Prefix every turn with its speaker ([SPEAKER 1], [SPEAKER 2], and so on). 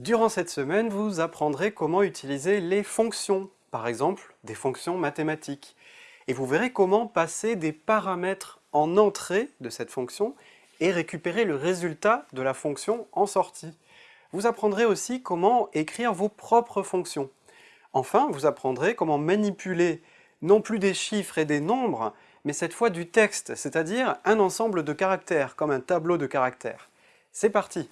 [SPEAKER 1] Durant cette semaine, vous apprendrez comment utiliser les fonctions, par exemple des fonctions mathématiques. Et vous verrez comment passer des paramètres en entrée de cette fonction et récupérer le résultat de la fonction en sortie. Vous apprendrez aussi comment écrire vos propres fonctions. Enfin, vous apprendrez comment manipuler non plus des chiffres et des nombres, mais cette fois du texte, c'est-à-dire un ensemble de caractères, comme un tableau de caractères. C'est parti